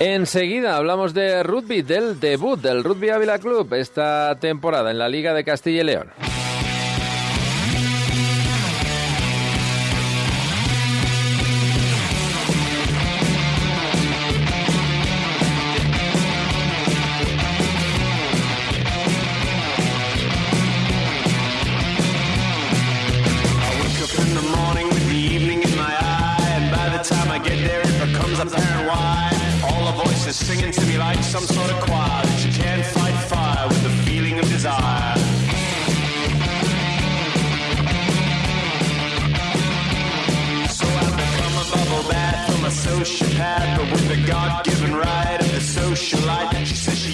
Enseguida hablamos de rugby, del debut del Rugby Ávila Club esta temporada en la Liga de Castilla y León. singing to me like some sort of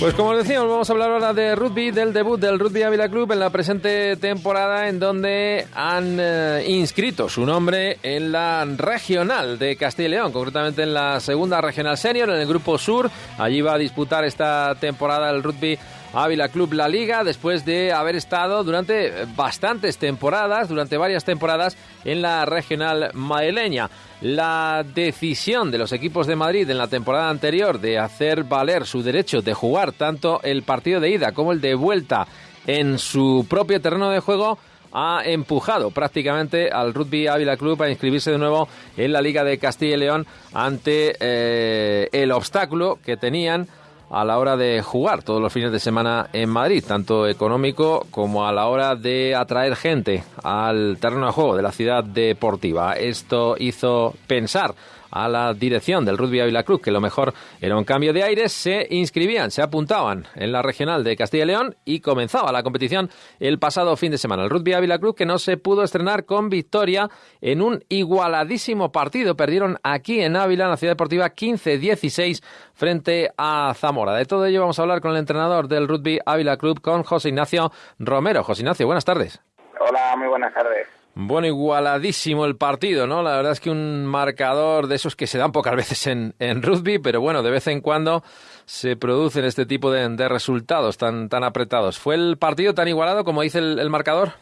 Pues como decíamos, vamos a hablar ahora de rugby, del debut del Rugby Ávila Club en la presente temporada en donde han eh, inscrito su nombre en la regional de Castilla y León, concretamente en la segunda regional senior, en el grupo sur. Allí va a disputar esta temporada el Rugby Ávila Club La Liga, después de haber estado durante bastantes temporadas, durante varias temporadas, en la regional madrileña. La decisión de los equipos de Madrid en la temporada anterior de hacer valer su derecho de jugar tanto el partido de ida como el de vuelta en su propio terreno de juego ha empujado prácticamente al Rugby Ávila Club a inscribirse de nuevo en la Liga de Castilla y León ante eh, el obstáculo que tenían a la hora de jugar todos los fines de semana en Madrid, tanto económico como a la hora de atraer gente al terreno de juego de la ciudad deportiva. Esto hizo pensar a la dirección del Rugby Ávila Club, que lo mejor era un cambio de aires, se inscribían, se apuntaban en la regional de Castilla y León y comenzaba la competición el pasado fin de semana. El Rugby Ávila Club que no se pudo estrenar con victoria en un igualadísimo partido. Perdieron aquí en Ávila, en la ciudad deportiva, 15-16 frente a Zamora. De todo ello vamos a hablar con el entrenador del Rugby Ávila Club, con José Ignacio Romero. José Ignacio, buenas tardes. Hola, muy buenas tardes. Bueno, igualadísimo el partido, ¿no? La verdad es que un marcador de esos que se dan pocas veces en, en rugby, pero bueno, de vez en cuando se producen este tipo de, resultados tan, tan apretados. ¿Fue el partido tan igualado como dice el, marcador?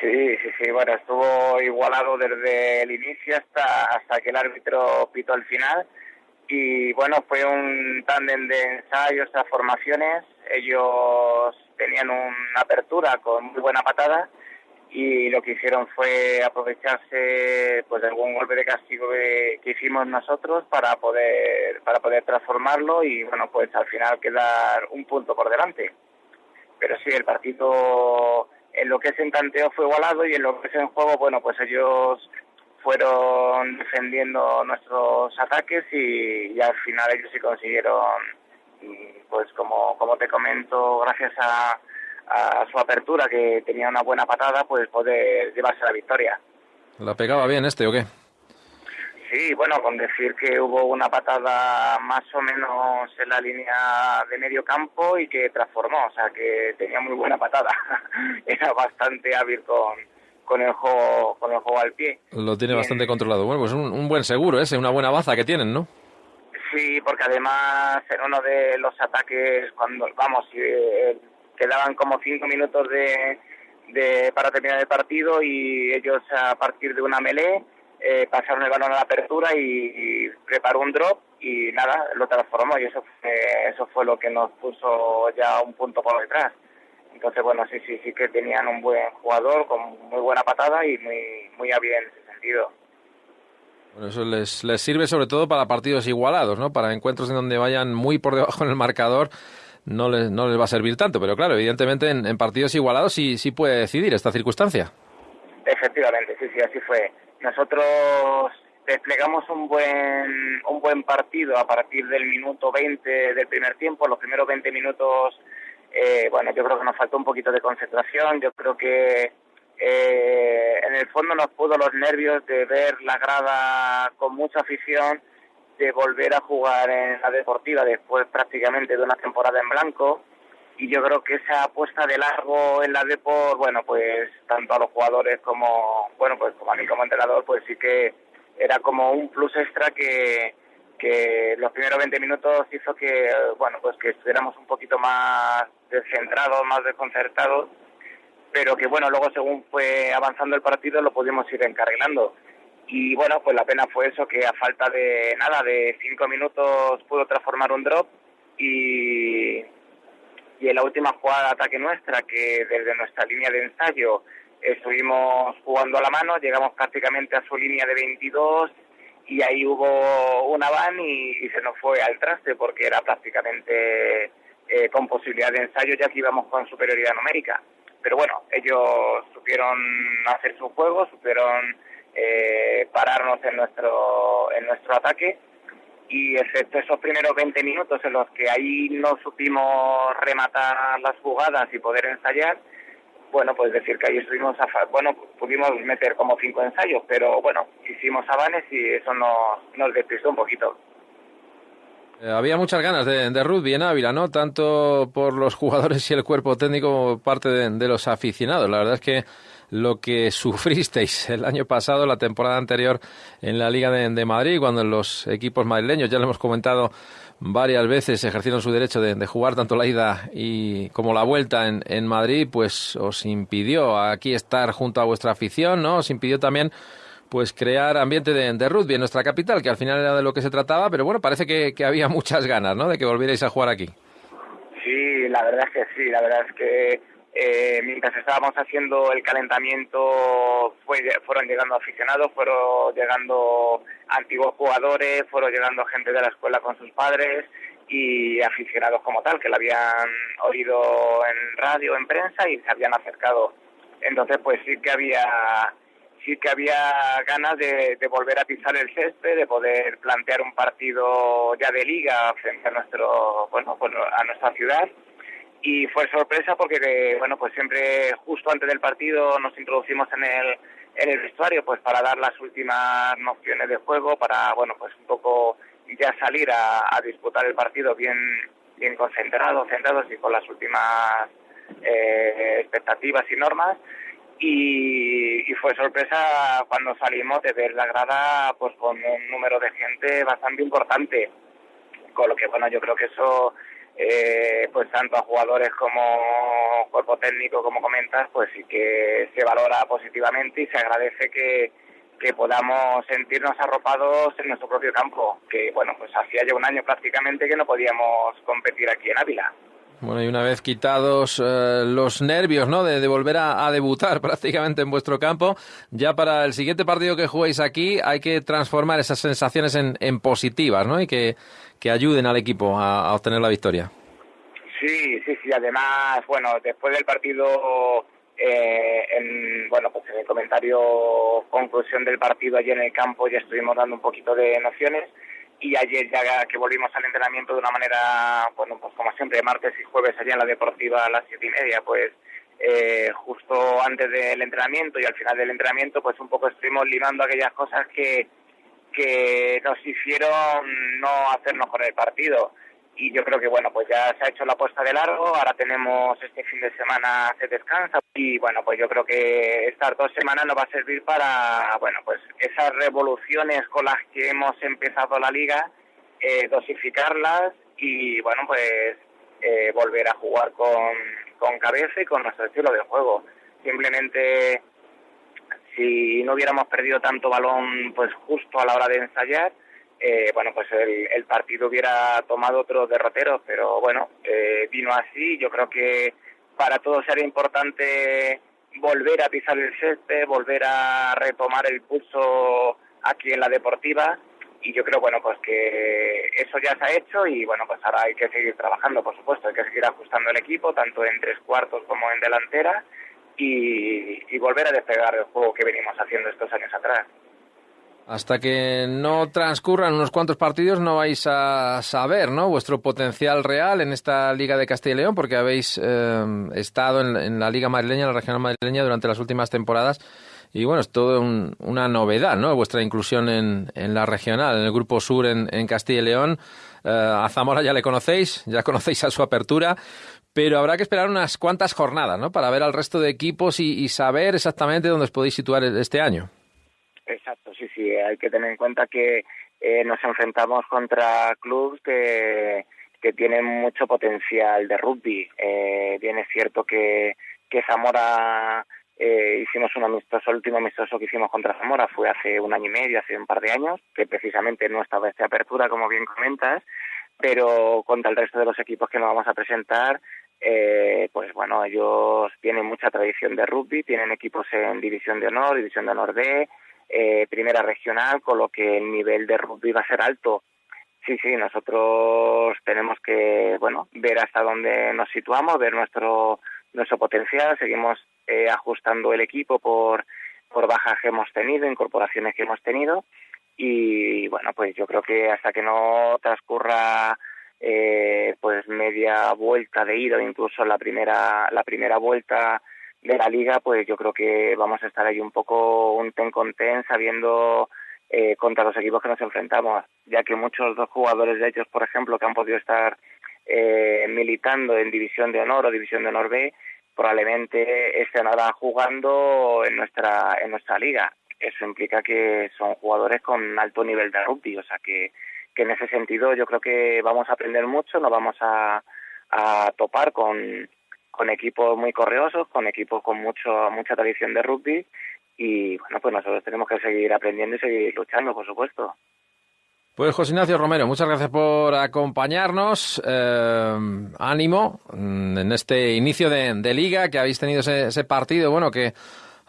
Sí, sí, sí, bueno, estuvo igualado desde el inicio hasta, hasta que el árbitro pitó al final. Y bueno, fue un tándem de ensayos a formaciones. Ellos tenían una apertura con muy buena patada y lo que hicieron fue aprovecharse pues de algún golpe de castigo que, hicimos nosotros para poder para poder transformarlo y bueno pues al final quedar un punto por delante. Pero sí el partido en lo que es en tanteo fue igualado y en lo que es en juego bueno pues ellos fueron defendiendo nuestros ataques y, al final ellos sí consiguieron pues como como te comento gracias a a su apertura, que tenía una buena patada, pues poder llevarse la victoria. ¿La pegaba bien este o qué? Sí, bueno, con decir que hubo una patada más o menos en la línea de medio campo y que transformó, o sea, que tenía muy buena patada. Era bastante hábil con, con el juego con el juego al pie. Lo tiene bastante controlado. Bueno, pues un, un, buen seguro ese, una buena baza que tienen, ¿no? Sí, porque además en uno de los ataques, cuando vamos, el quedaban como cinco minutos de, de, para terminar el partido y ellos a partir de una melee eh, pasaron el balón a la apertura y, preparó un drop y nada, lo transformó y eso fue, eso fue lo que nos puso ya un punto por detrás. Entonces, bueno, sí, sí, sí que tenían un buen jugador con muy buena patada y muy, muy hábil en ese sentido. Bueno, eso les, les sirve sobre todo para partidos igualados, ¿no? Para encuentros en donde vayan muy por debajo en el marcador no les, no les va a servir tanto, pero claro, evidentemente en, partidos igualados sí, sí puede decidir esta circunstancia. Efectivamente, sí, sí, así fue. Nosotros desplegamos un buen, un buen partido a partir del minuto 20 del primer tiempo. Los primeros 20 minutos, eh, bueno, yo creo que nos faltó un poquito de concentración. Yo creo que eh, en el fondo nos pudo los nervios de ver la grada con mucha afición de volver a jugar en la deportiva después prácticamente de una temporada en blanco. Y yo creo que esa apuesta de largo en la Deport, bueno, pues tanto a los jugadores como, bueno, pues como a mí como entrenador, pues sí que era como un plus extra que, que los primeros 20 minutos hizo que, bueno, pues que estuviéramos un poquito más descentrados, más desconcertados, pero que bueno, luego según fue avanzando el partido lo pudimos ir encarrilando. Y bueno, pues la pena fue eso, que a falta de nada, de cinco minutos pudo transformar un drop y, y en la última jugada de ataque nuestra, que desde nuestra línea de ensayo estuvimos jugando a la mano, llegamos prácticamente a su línea de 22 y ahí hubo una van y, se nos fue al traste porque era prácticamente eh, con posibilidad de ensayo ya que íbamos con superioridad numérica. Pero bueno, ellos supieron hacer su juego, supieron eh, pararnos en nuestro, en nuestro ataque y excepto esos primeros 20 minutos en los que ahí no supimos rematar las jugadas y poder ensayar, bueno, pues decir que ahí estuvimos, a, bueno, pudimos meter como cinco ensayos, pero bueno, hicimos avanes y eso nos, nos despistó un poquito. Eh, había muchas ganas de, de, rugby en Ávila, ¿no? Tanto por los jugadores y el cuerpo técnico como parte de, de los aficionados. La verdad es que lo que sufristeis el año pasado, la temporada anterior en la Liga de, Madrid, cuando los equipos madrileños, ya lo hemos comentado varias veces, ejercieron su derecho de, jugar tanto la ida y como la vuelta en, en, Madrid, pues os impidió aquí estar junto a vuestra afición, ¿no? Os impidió también pues crear ambiente de, rugby en nuestra capital, que al final era de lo que se trataba, pero bueno, parece que, que había muchas ganas, ¿no? De que volvierais a jugar aquí. Sí, la verdad es que sí, la verdad es que eh, mientras estábamos haciendo el calentamiento fueron llegando aficionados, fueron llegando antiguos jugadores, fueron llegando gente de la escuela con sus padres y aficionados como tal, que la habían oído en radio, en prensa y se habían acercado. Entonces, pues sí que había sí que había ganas de, volver a pisar el césped, de poder plantear un partido ya de liga frente a nuestro, bueno, pues a nuestra ciudad. Y fue sorpresa porque bueno pues siempre justo antes del partido nos introducimos en el en el vestuario pues para dar las últimas nociones de juego para bueno pues un poco ya salir a, disputar el partido bien bien concentrados centrados y con las últimas eh, expectativas y normas y, y, fue sorpresa cuando salimos de ver la grada pues con un número de gente bastante importante con lo que bueno yo creo que eso eh, pues tanto a jugadores como cuerpo técnico, como comentas, pues sí que se valora positivamente y se agradece que, que podamos sentirnos arropados en nuestro propio campo, que bueno, pues hacía ya un año prácticamente que no podíamos competir aquí en Ávila. Bueno, y una vez quitados eh, los nervios, ¿no? De, volver a, debutar prácticamente en vuestro campo, ya para el siguiente partido que juguéis aquí hay que transformar esas sensaciones en, en positivas, ¿no? Y que, que ayuden al equipo a, obtener la victoria. Sí, sí, sí. Además, bueno, después del partido, eh, en, bueno, pues en el comentario conclusión del partido allí en el campo ya estuvimos dando un poquito de nociones y ayer ya que volvimos al entrenamiento de una manera, bueno, pues como siempre, martes y jueves allá en la deportiva a las siete y media, pues eh, justo antes del entrenamiento y al final del entrenamiento, pues un poco estuvimos limando aquellas cosas que que nos hicieron no hacernos con el partido. Y yo creo que, bueno, pues ya se ha hecho la puesta de largo, ahora tenemos este fin de semana se descansa y, bueno, pues yo creo que estas dos semanas nos va a servir para, bueno, pues esas revoluciones con las que hemos empezado la liga, eh, dosificarlas y, bueno, pues eh, volver a jugar con, con cabeza y con nuestro estilo de juego. Simplemente si no hubiéramos perdido tanto balón pues justo a la hora de ensayar, eh, bueno, pues el, partido hubiera tomado otro derrotero, pero bueno, eh, vino así. Yo creo que para todos era importante volver a pisar el césped, volver a retomar el pulso aquí en la deportiva y yo creo bueno pues que eso ya se ha hecho y bueno pues ahora hay que seguir trabajando por supuesto hay que seguir ajustando el equipo tanto en tres cuartos como en delantera y, volver a despegar el juego que venimos haciendo estos años atrás. Hasta que no transcurran unos cuantos partidos no vais a saber ¿no? vuestro potencial real en esta Liga de Castilla y León porque habéis eh, estado en, la Liga madrileña, en la regional madrileña durante las últimas temporadas y bueno, es todo una novedad ¿no? vuestra inclusión en, la regional, en el Grupo Sur en, Castilla y León. Eh, a Zamora ya le conocéis, ya conocéis a su apertura, pero habrá que esperar unas cuantas jornadas, ¿no? Para ver al resto de equipos y, saber exactamente dónde os podéis situar este año. Sí. Hay que tener en cuenta que eh, nos enfrentamos contra clubes que, que tienen mucho potencial de rugby. Eh, bien es cierto que, que Zamora eh, hicimos un amistoso, el último amistoso que hicimos contra Zamora fue hace un año y medio, hace un par de años, que precisamente no estaba esta apertura, como bien comentas, pero contra el resto de los equipos que nos vamos a presentar, eh, pues bueno, ellos tienen mucha tradición de rugby, tienen equipos en División de Honor, División de Honor B, eh, Primera Regional, con lo que el nivel de rugby va a ser alto. Sí, sí, nosotros tenemos que, bueno, ver hasta dónde nos situamos, ver nuestro nuestro potencial, seguimos eh, ajustando el equipo por, por bajas que hemos tenido, incorporaciones que hemos tenido y bueno, pues yo creo que hasta que no transcurra eh, pues media vuelta de ida, incluso la primera la primera vuelta de la liga, pues yo creo que vamos a estar ahí un poco un ten con ten, sabiendo eh, contra los equipos que nos enfrentamos, ya que muchos dos jugadores de ellos, por ejemplo, que han podido estar eh, militando en División de Honor o División de Honor B, probablemente estén ahora jugando en nuestra en nuestra liga. Eso implica que son jugadores con alto nivel de rugby, o sea que, que en ese sentido yo creo que vamos a aprender mucho, nos vamos a, a topar con, con equipos muy correosos, con equipos con mucho mucha tradición de rugby y bueno, pues nosotros tenemos que seguir aprendiendo y seguir luchando, por supuesto. Pues José Ignacio Romero, muchas gracias por acompañarnos. Eh, ánimo mm, en este inicio de, liga que habéis tenido ese, partido, bueno, que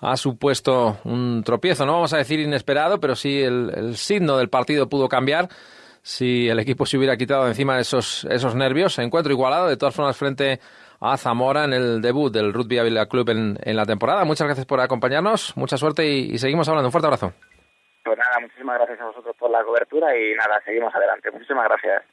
ha supuesto un tropiezo, no vamos a decir inesperado, pero sí el, signo del partido pudo cambiar si el equipo se hubiera quitado encima esos, esos nervios. Encuentro igualado, de todas formas, frente a Zamora en el debut del Rugby Avila Club en, la temporada. Muchas gracias por acompañarnos, mucha suerte y seguimos hablando. Un fuerte abrazo. Pues nada, muchísimas gracias a vosotros por la cobertura y nada, seguimos adelante. Muchísimas gracias.